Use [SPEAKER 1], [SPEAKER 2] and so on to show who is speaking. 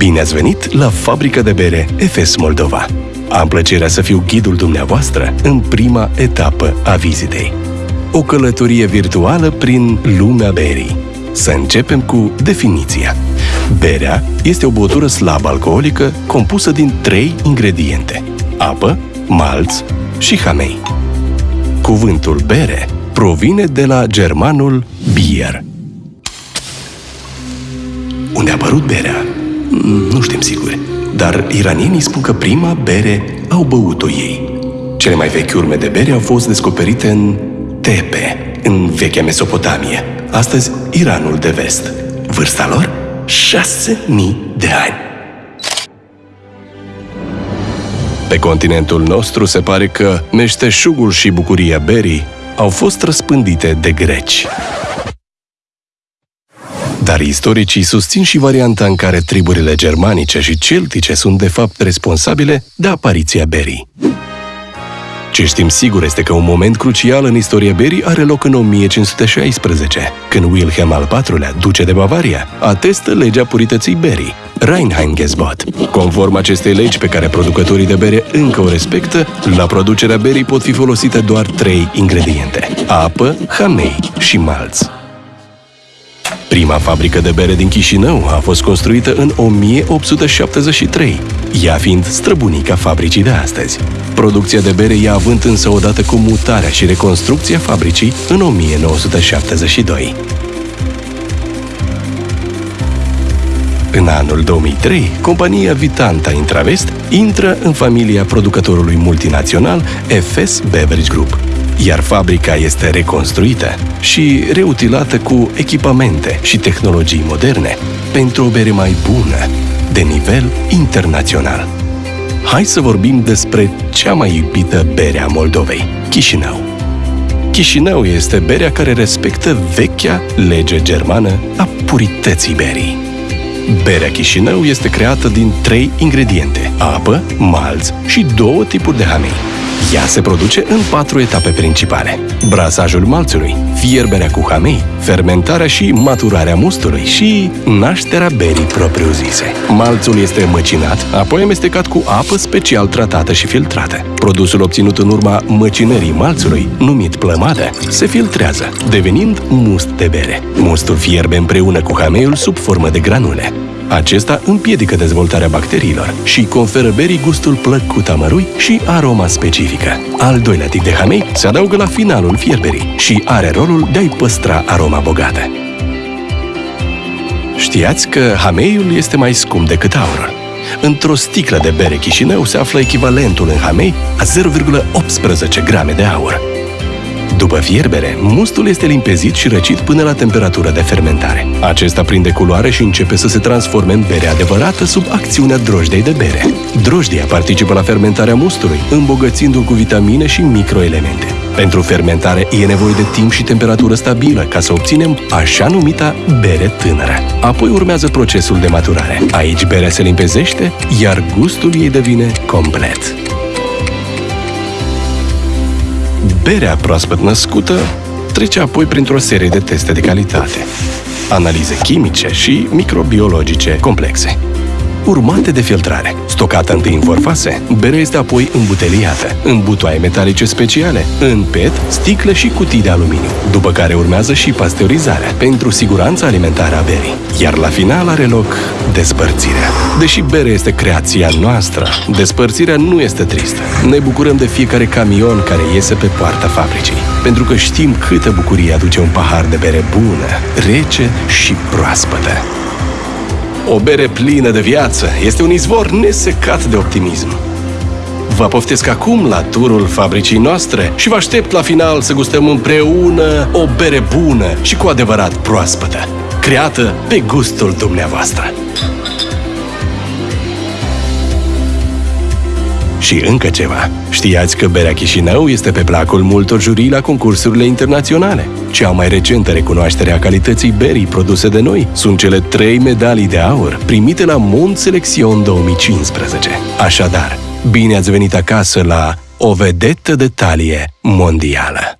[SPEAKER 1] Bine ați venit la fabrica de bere Efes Moldova! Am plăcerea să fiu ghidul dumneavoastră în prima etapă a vizitei. O călătorie virtuală prin lumea berii. Să începem cu definiția. Berea este o băutură slab alcoolică compusă din trei ingrediente. Apă, malț și hamei. Cuvântul bere provine de la germanul bier. Unde a apărut berea? Nu știm sigur, dar iranienii spun că prima bere au băut-o ei. Cele mai vechi urme de bere au fost descoperite în Tepe, în vechea Mesopotamie, astăzi Iranul de vest. Vârsta lor? 6000 de ani. Pe continentul nostru se pare că meșteșugul și bucuria berii au fost răspândite de greci. Dar istoricii susțin și varianta în care triburile germanice și celtice sunt de fapt responsabile de apariția berii. Ce știm sigur este că un moment crucial în istoria berii are loc în 1516, când Wilhelm al IV-lea, duce de Bavaria, atestă legea purității berii, Reinheitsgebot. Conform acestei legi pe care producătorii de bere încă o respectă, la producerea berii pot fi folosite doar trei ingrediente, apă, hamei și malț. Prima fabrică de bere din Chișinău a fost construită în 1873, ea fiind străbunica fabricii de astăzi. Producția de bere ia având însă odată cu mutarea și reconstrucția fabricii în 1972. În anul 2003, compania Vitanta Intravest intră în familia producătorului multinațional FS Beverage Group, iar fabrica este reconstruită și reutilată cu echipamente și tehnologii moderne pentru o bere mai bună, de nivel internațional. Hai să vorbim despre cea mai iubită bere a Moldovei, Chișinău. Chișinău este berea care respectă vechea lege germană a purității berii. Berea Chișinău este creată din trei ingrediente, apă, malț și două tipuri de hamei. Ea se produce în patru etape principale. Brasajul malțului, fierberea cu hamei, fermentarea și maturarea mustului și nașterea berii propriu-zise. Malțul este măcinat, apoi amestecat cu apă special tratată și filtrată. Produsul obținut în urma măcinării malțului, numit plămadă, se filtrează, devenind must de bere. Mustul fierbe împreună cu hameiul sub formă de granule. Acesta împiedică dezvoltarea bacteriilor și conferă berii gustul plăcut amărui și aroma specifică. Al doilea tip de hamei se adaugă la finalul fierberii și are rolul de a-i păstra aroma bogată. Știați că hameiul este mai scump decât aurul. Într-o sticlă de bere Chișinău se află echivalentul în hamei a 0,18 grame de aur. După fierbere, mustul este limpezit și răcit până la temperatură de fermentare. Acesta prinde culoare și începe să se transforme în bere adevărată sub acțiunea drojdei de bere. Drojdia participă la fermentarea mustului, îmbogățindu-l cu vitamine și microelemente. Pentru fermentare e nevoie de timp și temperatură stabilă ca să obținem așa numita bere tânără. Apoi urmează procesul de maturare. Aici berea se limpezește, iar gustul ei devine complet. Berea proaspăt născută trece apoi printr-o serie de teste de calitate, analize chimice și microbiologice complexe urmate de filtrare. Stocată întâi în forfase, berea este apoi îmbuteliată, în butoaie metalice speciale, în PET, sticle și cutii de aluminiu, după care urmează și pasteurizarea, pentru siguranța alimentară a berii. Iar la final are loc despărțirea. Deși berea este creația noastră, despărțirea nu este tristă. Ne bucurăm de fiecare camion care iese pe poarta fabricii, pentru că știm câtă bucurie aduce un pahar de bere bună, rece și proaspătă. O bere plină de viață este un izvor nesecat de optimism. Vă poftesc acum la turul fabricii noastre și vă aștept la final să gustăm împreună o bere bună și cu adevărat proaspătă, creată pe gustul dumneavoastră. Și încă ceva. Știați că berea Chișinău este pe placul multor jurii la concursurile internaționale. Cea mai recentă recunoaștere a calității berii produse de noi sunt cele trei medalii de aur primite la Mont Selection 2015. Așadar, bine ați venit acasă la o vedetă de talie mondială.